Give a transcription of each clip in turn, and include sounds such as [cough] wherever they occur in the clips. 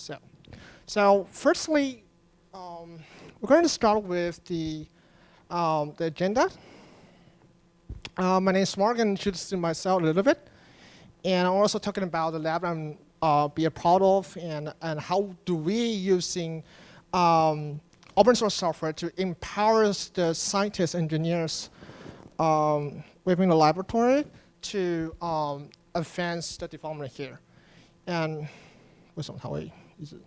So, so firstly, um, we're going to start with the, um, the agenda. Uh, my name is Mark, and introducing myself a little bit. And I'm also talking about the lab I'm uh, be a part of, and, and how do we using um, open source software to empower the scientists, engineers um, within the laboratory to um, advance the development here. And 为什么它会 一直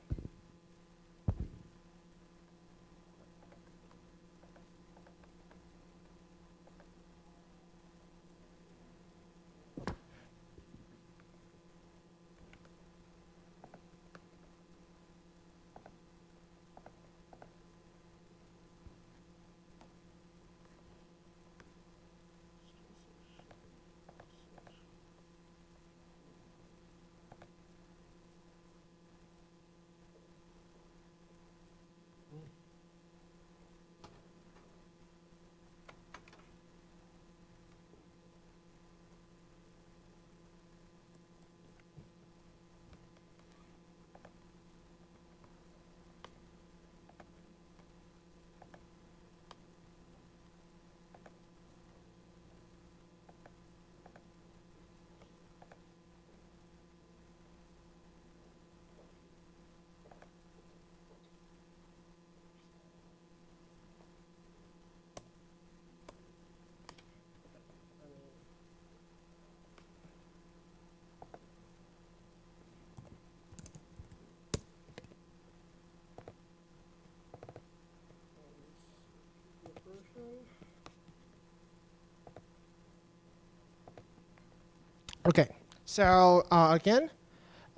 ？Okay, so uh, again,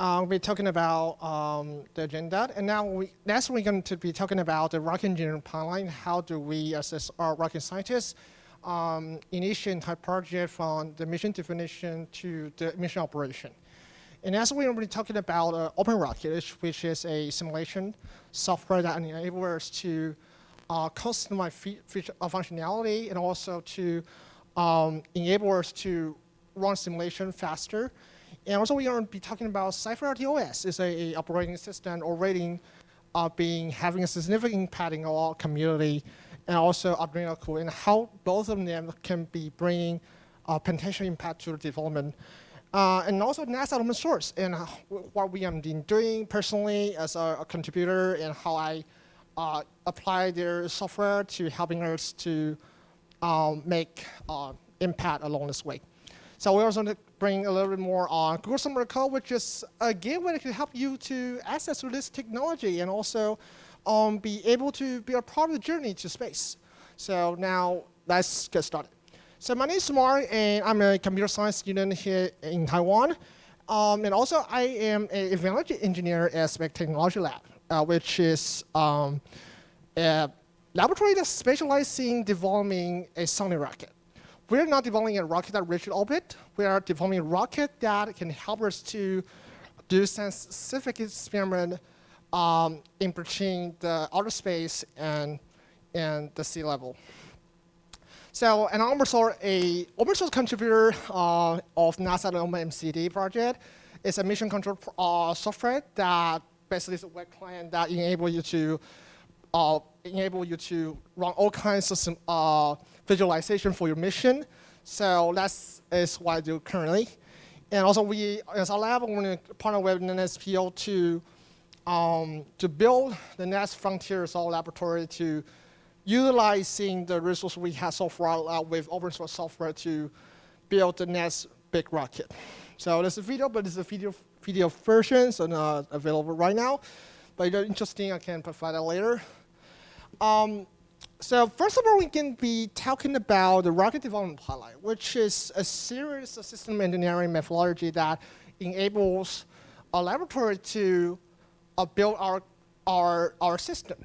uh, we're talking about um, the agenda, and now we, next we're going to be talking about the rocket engineering pipeline. How do we assess our rocket scientists um, initiate entire project from the mission definition to the mission operation? And as we're going to be talking about uh, Open Rocket, which is a simulation software that enables us to uh, customize feature functionality and also to um, enable us to run simulation faster. And also we're going to be talking about Zephyr RTOS. It's a, a operating system already uh, being having a significant impact in our community and also Arduino and how both of them can be bringing uh, potential impact to the development. Uh, and also NASA open source and what we have been doing personally as a, a contributor and how I uh, apply their software to helping us to um, make uh, impact along this way. So we also want to bring a little bit more on Google Summer Code, which is a gateway that can help you to access to this technology and also um, be able to be a part of the journey to space. So now let's get started. So my name is Mark, and I'm a computer science student here in Taiwan. Um, and also, I am a evaluation engineer at Spec Technology Lab, which is um, a laboratory that specializes in developing a sounding rocket. We're not developing a rocket that reaches orbit. We are developing a rocket that can help us to do some specific experiment um, in between the outer space and, and the sea level. So, an I'm also a open source contributor uh, of NASA MCT project. is a mission control uh, software that basically is a web client that enables you to uh, enable you to run all kinds of some, uh, visualization for your mission. So that is what I do currently. And also we, as a lab, we're going to partner with NSPO to, um, to build the next frontier of laboratory to utilizing the resources we have so far uh, with open source software to build the next big rocket. So there's a video, but it's a video, video version, so not available right now. But you're interesting, I can provide that later. Um, so first of all, we can be talking about the rocket development pipeline, which is a series of system engineering methodology that enables a laboratory to uh, build our, our, our system.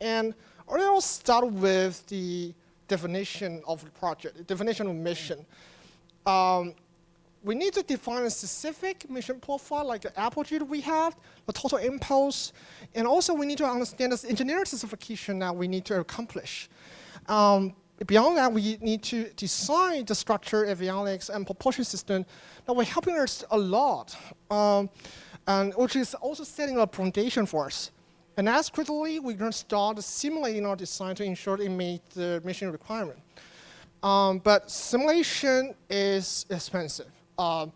And I'll start with the definition of the project, the definition of mission. Um, we need to define a specific mission profile, like the apogee we have, the total impulse, and also we need to understand the engineering specification that we need to accomplish. Um, beyond that, we need to design the structure, avionics, and propulsion system that will helping us a lot. Um, and which is also setting a foundation for us. And as critically, we're going to start simulating our design to ensure it meets the mission requirement. Um, but simulation is expensive. Um,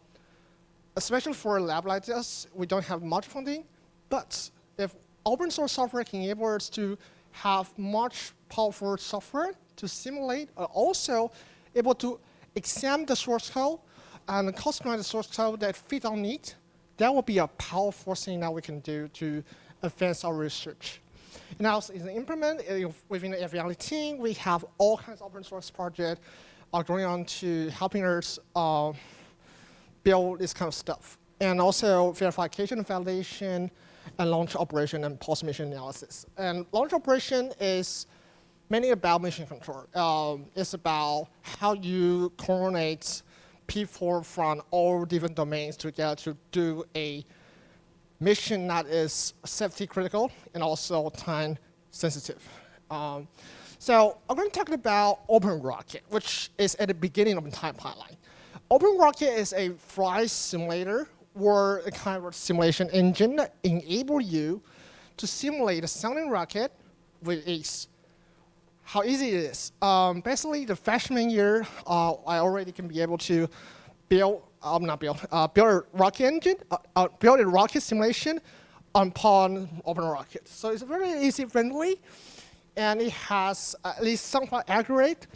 especially for a lab like this, we don't have much funding. But if open source software can enable us to have much powerful software to simulate, uh, also able to examine the source code and customize the source code that fit our needs, that will be a powerful thing that we can do to advance our research. And also in the implement, uh, within the FVLE team, we have all kinds of open source projects are going on to helping us uh, build this kind of stuff. And also verification validation and launch operation and post-mission analysis. And launch operation is mainly about mission control. Um, it's about how you coordinate people from all different domains together to do a mission that is safety critical and also time sensitive. Um, so I'm going to talk about OpenRocket, which is at the beginning of the time pipeline. OpenRocket is a flight simulator or a kind of simulation engine that enable you to simulate a sounding rocket with ease. How easy it is. Um, basically, the freshman year, uh, I already can be able to build, um, not build, uh, build a rocket engine, uh, uh, build a rocket simulation upon OpenRocket. So it's very easy friendly, and it has at least somewhat accurate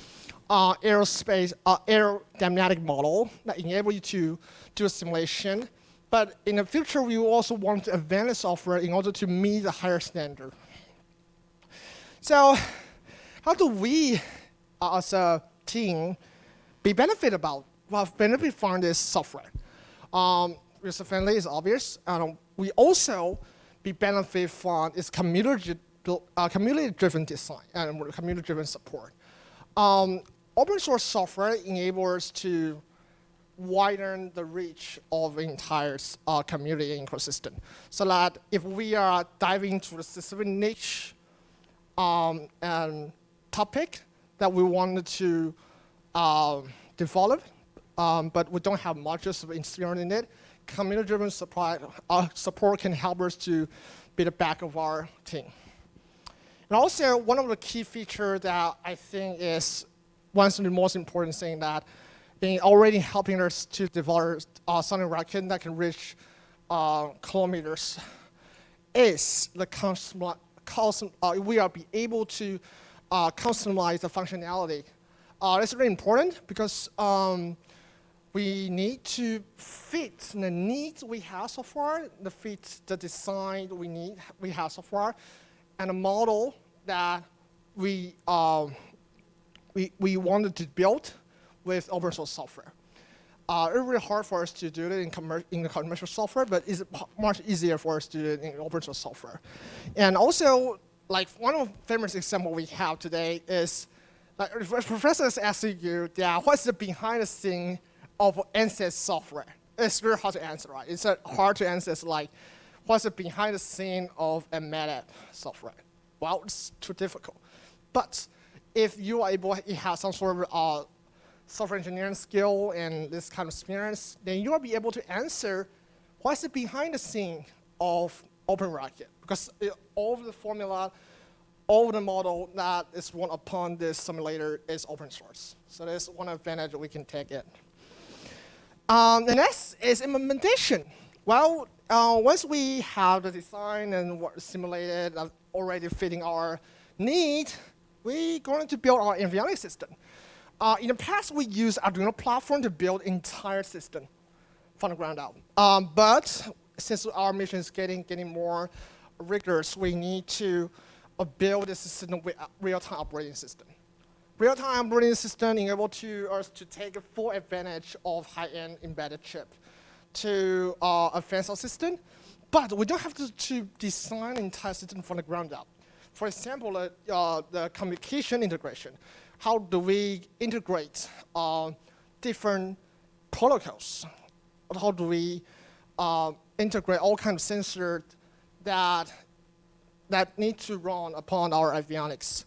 uh, aerospace uh, aerodynamic model that enable you to do a simulation. But in the future, we will also want to advance the software in order to meet the higher standard. So how do we, uh, as a team, be benefit about, well, benefit from this software? Um, user friendly is obvious. Um, we also be benefit from its community uh, community-driven design and community-driven support. Um, open source software enables to widen the reach of the entire uh, community ecosystem. So that if we are diving into a specific niche um, and topic that we wanted to uh, develop, um, but we don't have much of experience in it, community-driven uh, support can help us to be the back of our team. And also, one of the key features that I think is one of the most important things that in already helping us to develop uh, something rocket that can reach uh, kilometers is the custom, custom uh, we are be able to uh, customize the functionality. Uh, that's really important because um, we need to fit the needs we have so far, the fit the design we need we have so far, and a model that we um, we we wanted to build with open source software. Uh, it's really hard for us to do it in, commer in commercial software, but it's much easier for us to do it in open source software. And also, like one of the famous example we have today is, like professors asking you, yeah, what's the behind the scene of ANSYS software? It's very hard to answer, right? It's uh, hard to answer, it's like, what's the behind the scene of a MATLAB software? Well, it's too difficult. But if you are able to have some sort of uh, software engineering skill and this kind of experience, then you will be able to answer what's behind the scene of OpenRocket. Because it, all of the formula, all the model that is run upon this simulator is open source. So that's one advantage we can take it. Um, the next is implementation. Well, uh, once we have the design and what simulated uh, already fitting our need, we're going to build our avionics system. Uh, in the past, we used Arduino platform to build entire system from the ground up. Um, but since our mission is getting, getting more rigorous, we need to uh, build a system with real-time operating system. Real-time operating system enable to us to take full advantage of high-end embedded chip to uh, advance our system, but we don't have to, to design entire system from the ground up. For example, uh, the communication integration how do we integrate uh, different protocols? How do we uh, integrate all kinds of sensors that, that need to run upon our avionics?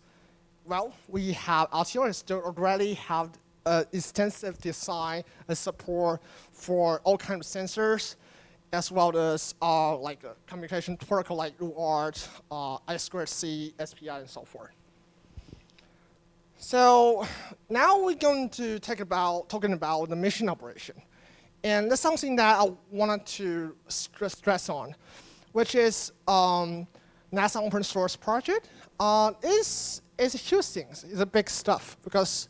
Well, we have, Altiera already have uh, extensive design and support for all kinds of sensors as well as uh, like a communication protocol like UART, uh, I2C, SPI, and so forth. So now we're going to talk about talking about the mission operation, and that's something that I wanted to stress, on, which is um, NASA open source project. Uh, is is a huge thing. It's a big stuff because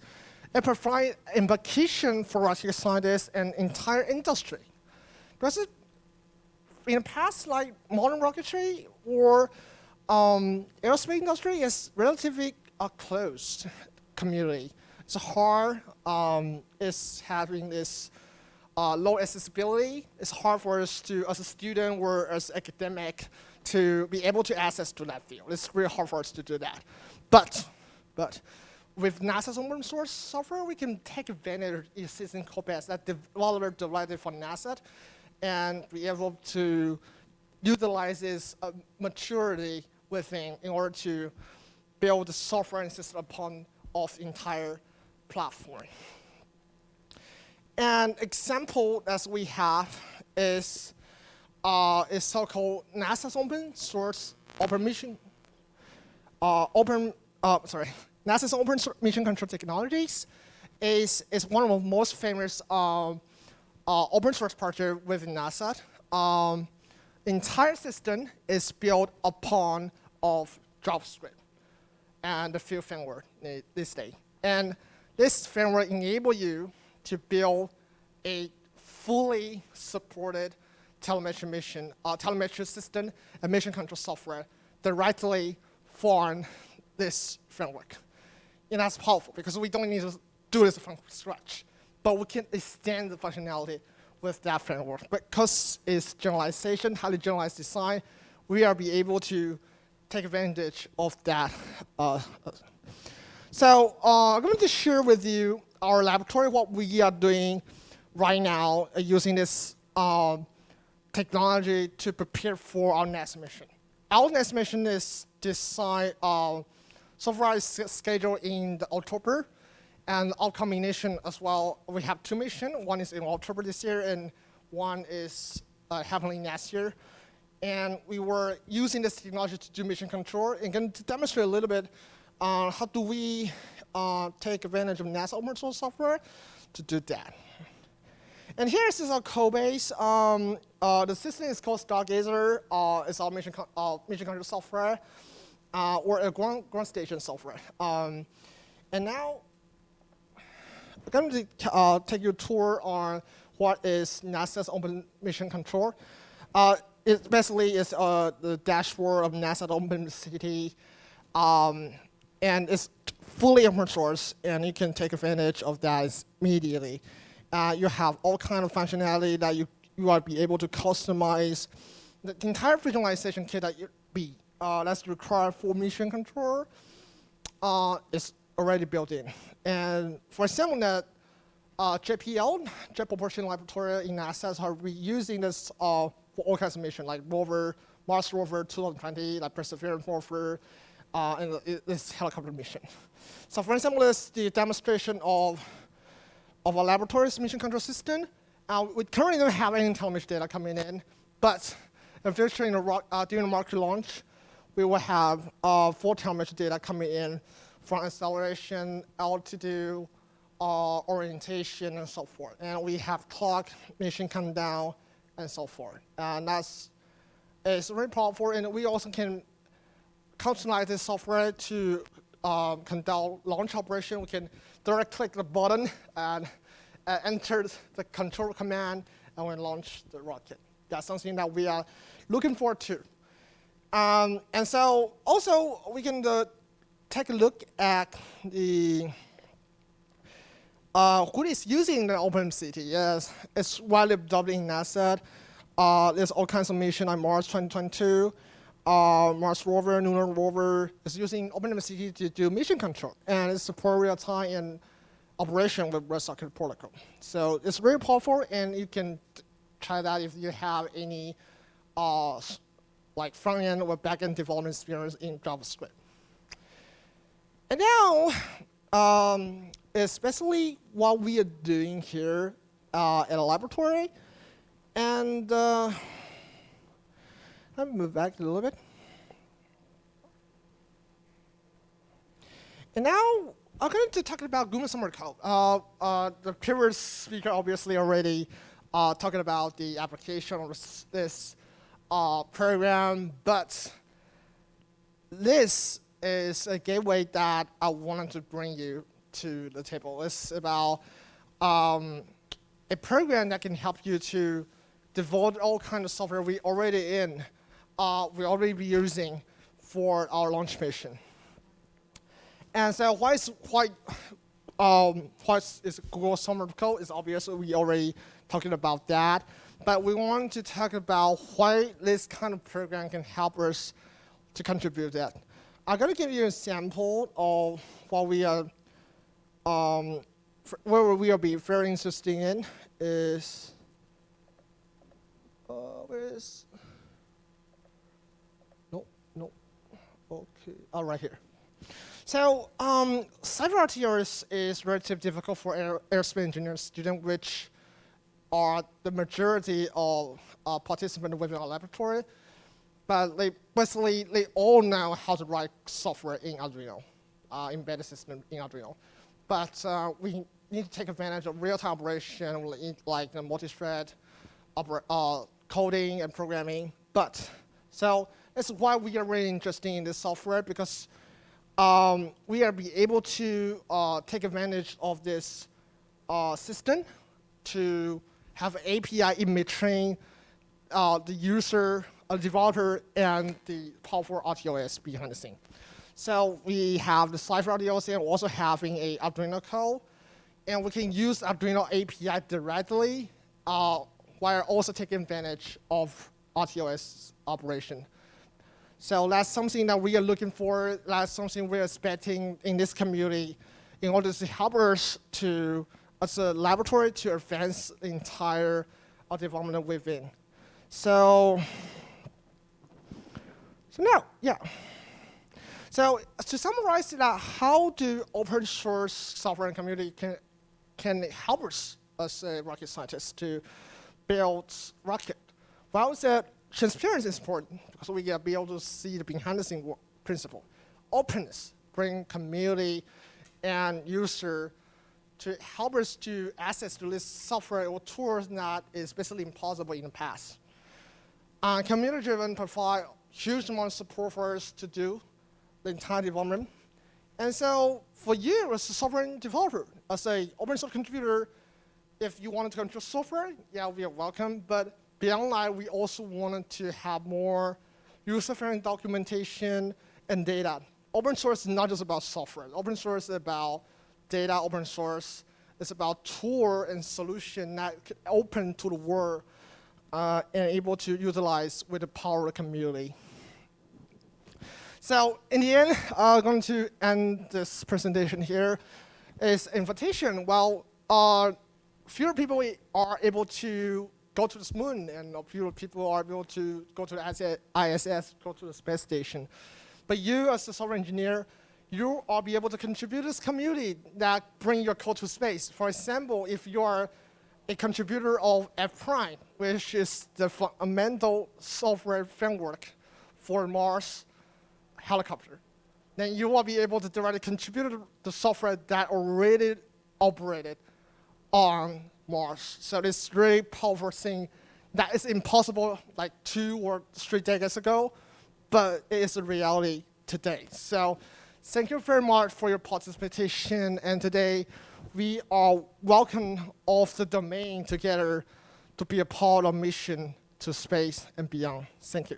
it provides implication for rocket scientists and entire industry. Because it, in the past, like modern rocketry or um, aerospace industry is relatively a closed community. It's hard. Um, it's having this uh, low accessibility. It's hard for us to, as a student or as academic, to be able to access to that field. It's really hard for us to do that. But, but with NASA's open source software, we can take advantage of existing code base that developer developed for NASA and be able to utilize this uh, maturity within in order to build the software and system upon of entire platform. An example that we have is uh, is so-called NASA's open source open mission, uh, open, uh, sorry, NASA's open mission control technologies is, is one of the most famous um, uh, open source project within NASA. Um, entire system is built upon of JavaScript and a few framework this day. And this framework enable you to build a fully supported telemetry mission, uh, telemetry system and mission control software directly from this framework. And that's powerful because we don't need to do this from scratch, but we can extend the functionality with that framework. Because it's generalization, highly generalized design, we are be able to take advantage of that. Uh, so uh, I'm going to share with you our laboratory, what we are doing right now uh, using this um, technology to prepare for our next mission. Our next mission is designed, uh, so far is scheduled in October, and our combination as well, we have two missions. One is in October this year, and one is uh, happening next year. And we were using this technology to do mission control, and going to demonstrate a little bit uh, how do we uh, take advantage of NASA open source software to do that. And here is our code base. Um, uh, the system is called Stargazer. Uh, it's our mission, uh, mission control software, uh, or a ground, ground station software. Um, and now, going to uh, take you a tour on what is NASA's Open Mission Control. Uh, it basically is the dashboard of NASA OpenMCT. Um, and it's fully open source, and you can take advantage of that immediately. Uh, you have all kind of functionality that you, you will be able to customize. The entire visualization kit that you be uh, that's required for mission control uh, is already built in. And for example, that uh, JPL, Jet Propulsion Laboratory in NASA, are reusing this uh, for all kinds of missions, like rover, Mars rover 2020, like Perseverance rover, uh, and this helicopter mission. So for example, this is the demonstration of of a laboratory's mission control system. Uh, we currently don't have any telemetry data coming in, but in future, in the, uh, during the market launch, we will have uh, full telemetry data coming in from acceleration, altitude, uh, orientation, and so forth. And we have clock, mission come down, and so forth. And that's it's very powerful, and we also can customize this software to um, conduct launch operation. We can direct click the button and uh, enter the control command and we launch the rocket. That's something that we are looking forward to. Um, and so also we can uh, take a look at the uh, who is using the OpenMCT. Yes, it's widely adopted in NASA. Uh, there's all kinds of mission on Mars 2022 uh, Mars rover, lunar rover is using OpenMCT to do mission control, and it supports real-time and operation with WebSocket protocol. So it's very powerful, and you can try that if you have any uh, like front-end or back-end development experience in JavaScript. And now, um, especially what we are doing here uh, at a laboratory, And uh, let me move back a little bit. And now I'm going to talk about Summer Code. Uh, uh, the previous speaker obviously already uh, talking about the application of this uh, program, but this is a gateway that I wanted to bring you to the table. It's about um, a program that can help you to develop all kind of software we already in, uh, we already be using for our launch mission. And so why is, why, um, what is Google Summer of Code is obvious, we already talking about that. But we want to talk about why this kind of program can help us to contribute that. I'm going to give you a sample of what we are, um, where we will be very interested in is, uh, where is, no, no, okay, oh, right here. So um, Zephyr RTOS is relatively difficult for aer aerospace engineering students, which are the majority of uh, participants within our laboratory. But they basically, they all know how to write software in Arduino, uh, embedded system in Arduino. But uh, we need to take advantage of real-time operation, like the multi-thread uh, coding and programming. But so that's why we are really interested in this software because um, we are be able to uh, take advantage of this uh, system to have API in between uh, the user, a developer, and the powerful RTOS behind the scene. So we have the Zephyr RTOS and also having a Arduino code. And we can use Arduino API directly uh, while also taking advantage of RTOS operation. So that's something that we are looking for. That's something we're expecting in this community in order to help us to, as a laboratory, to advance the entire development within. So, so now, yeah. So to summarize that, how do open source software and community can, can help us as a rocket scientist to build rocket? Well, that transparency is important because we can be able to see the behind the scene principle. Openness, bring community and user to help us to access to this software or tools that is basically impossible in the past. Uh, Community-driven provide huge amount of support for us to do the entire development. And so for you as a software developer, as a open source contributor, if you wanted to control software, yeah, we are welcome. But Beyond that, we also wanted to have more user-friendly documentation and data. Open source is not just about software. Open source is about data open source. It's about tool and solution that open to the world uh, and able to utilize with the power of the community. So in the end, I'm going to end this presentation here. Is invitation. Well, uh, fewer people are able to go to the moon, and fewer people are able to go to the ISS, go to the space station. But you, as a software engineer, you are be able to contribute to this community that bring your code to space. For example, if you are a contributor of F Prime, which is the fundamental software framework for Mars helicopter, then you will be able to directly contribute the software that already operated on Mars. So this really powerful thing that is impossible like two or three decades ago, but it is a reality today. So thank you very much for your participation. And today we are welcome all of the domain together to be a part of mission to space and beyond. Thank you.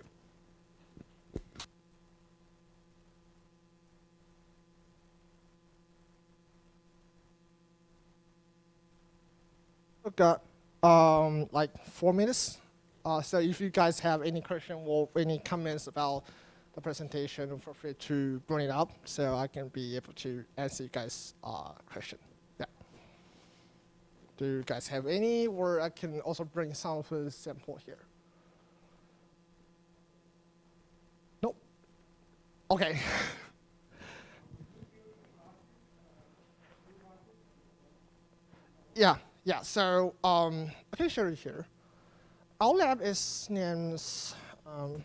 got um, like four minutes. Uh, so if you guys have any question or any comments about the presentation, feel free to bring it up so I can be able to answer you guys' uh, question. Do you guys have any, or I can also bring some of the sample here. Nope. Okay. [laughs] yeah. Yeah, so um, I can show you here. our lab is named um,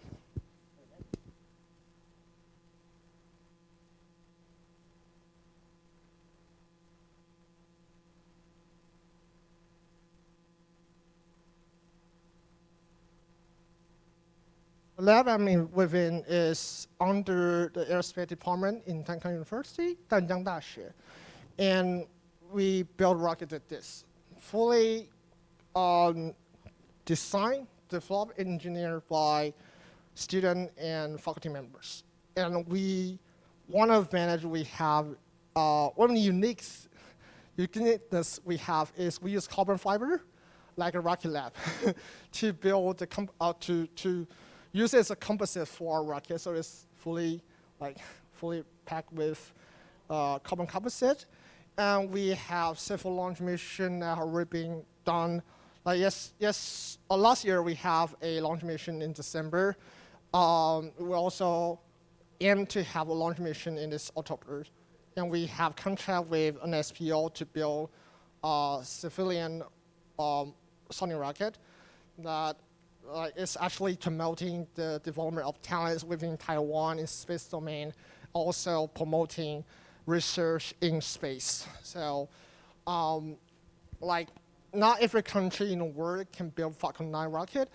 lab I'm in within is under the aerospace department in Tamkang University, Danjiang Daxue. And we build rockets like this, fully um, designed, developed, engineered by student and faculty members. And we, one advantage we have, uh, one of the unique uniqueness we have is we use carbon fiber, like a Rocket Lab, [laughs] to build the, uh, to, to use it as a composite for our rocket, so it's fully like fully packed with uh, carbon composite. And we have several launch missions that are already being done. Like yes, yes, uh, last year we have a launch mission in December. Um, we also aim to have a launch mission in this October. And we have contract with NSPO to build a civilian um, Sonic rocket that is actually promoting the development of talents within Taiwan in space domain, also promoting research in space. So, um, like, not every country in the world can build Falcon 9 rocket,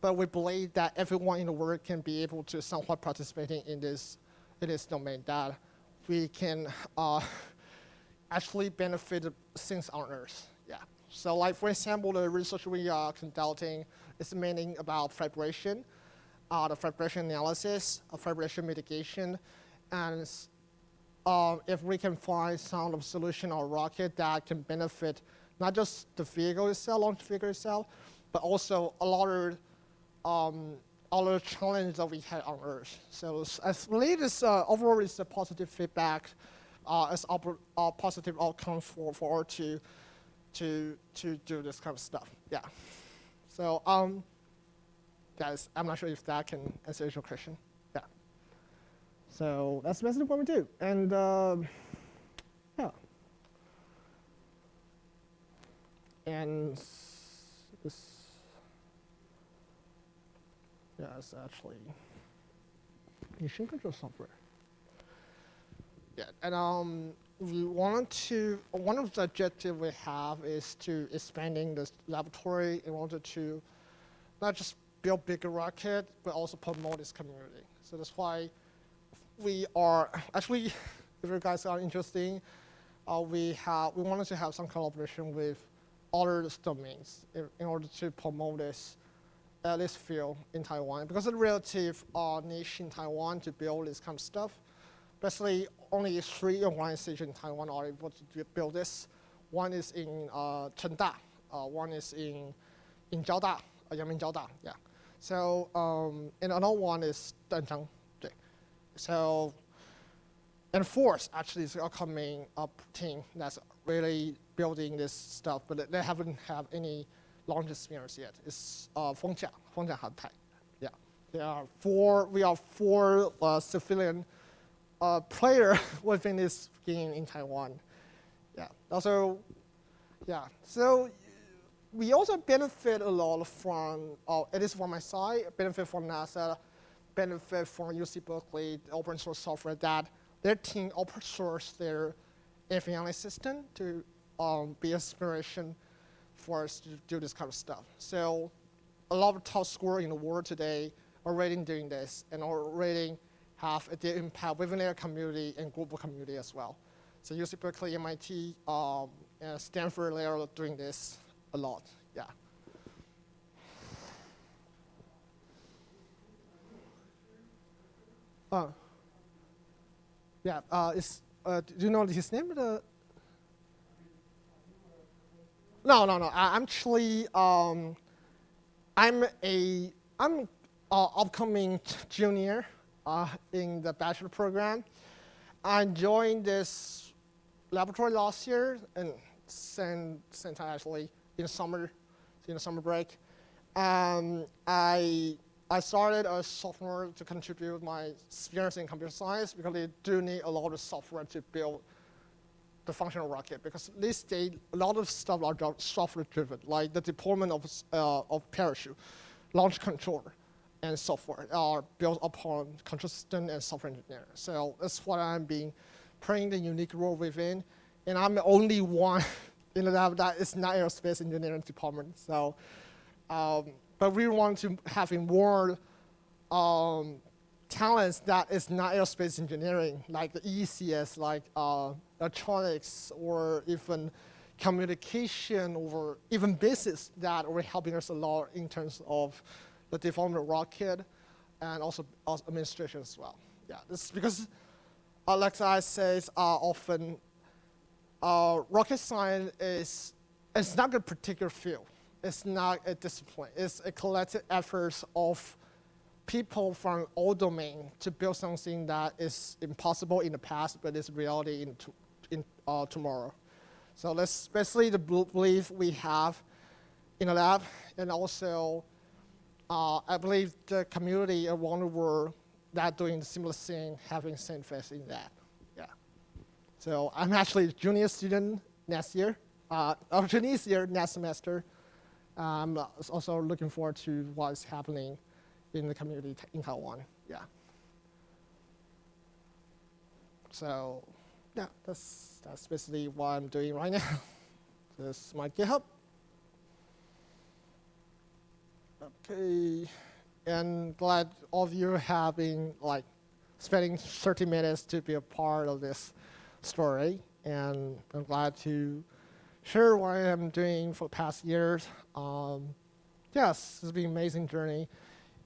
but we believe that everyone in the world can be able to somewhat participating in this, in this domain that we can uh, [laughs] actually benefit things on Earth. So like, for example, the research we are conducting is mainly about vibration, uh, the vibration analysis, of vibration mitigation, and uh, if we can find some of solution or rocket that can benefit not just the vehicle itself, launch vehicle itself, but also a lot of um, other challenges that we had on Earth. So I believe this uh, overall is a positive feedback uh, as a uh, positive outcome for, for to, to, to do this kind of stuff. Yeah. So, um, guys, I'm not sure if that can answer your question. Yeah. So that's basically what we do. And um, yeah. And this, yeah, it's actually mission control software. Yeah, and um, we wanted to, one of the objectives we have is to expanding this laboratory in order to not just build bigger rocket, but also promote this community. So that's why we are, actually, [laughs] if you guys are interested, uh, we, have, we wanted to have some collaboration with other domains in, in order to promote this at this field in Taiwan. Because it's relative uh, niche in Taiwan to build this kind of stuff. Basically, only three organizations in Taiwan are able to build this. One is in uh, Chengda, uh, one is in in Jiaoda, uh, Yangming Jiaoda, yeah. So um, and another one is Danjiang. So and fourth actually is upcoming up team that's really building this stuff, but they haven't have any launch experience yet. It's uh, Fengjia, Fengjia Hantai. Yeah, there are four. We are four uh, civilian uh, player [laughs] within this game in Taiwan. Yeah. Also, yeah. So we also benefit a lot from, uh, at least from my side, benefit from NASA, benefit from UC Berkeley, open source software that their team open source their FAI system to um, be inspiration for us to do this kind of stuff. So a lot of top schools in the world today already doing this and already have a deep impact within their community and global community as well. So UC Berkeley, MIT, um, and Stanford, they are doing this a lot, yeah. Uh, yeah, uh, is, uh, do you know his name? The no, no, no. I, am actually, um, I'm a, I'm a upcoming junior uh, in the bachelor program. I joined this laboratory last year and sent, actually in the summer, in the summer break. Um, I, I started a software to contribute my experience in computer science because they do need a lot of software to build the functional rocket because these days a lot of stuff are software driven, like the deployment of, uh, of parachute, launch controller, and software are built upon system and software engineering. So that's what I'm being playing the unique role within. And I'm the only one in the lab that is not aerospace engineering department. So, um, but we want to having more um, talents that is not aerospace engineering, like the ECS, like uh, electronics, or even communication, or even business that are helping us a lot in terms of the development rocket and also, also administration as well. Yeah, this is because, uh, like I says, uh, often uh, rocket science is it's not a particular field. It's not a discipline. It's a collective effort of people from all domains to build something that is impossible in the past, but is reality in, to, in uh, tomorrow. So that's basically the belief we have in the lab, and also uh, I believe the community around the world that doing similar thing, having same faith in that. Yeah. So I'm actually a junior student next year, uh, or junior year next semester. I'm also looking forward to what's happening in the community in Taiwan. Yeah. So yeah, that's that's basically what I'm doing right now. this is my GitHub. Okay, and glad all of you have been like spending 30 minutes to be a part of this story, and I'm glad to share what I am doing for the past years. Um, yes, it's been an amazing journey.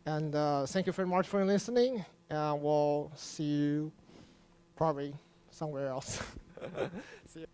And uh, thank you very much for listening. And we'll see you probably somewhere else. [laughs] see you.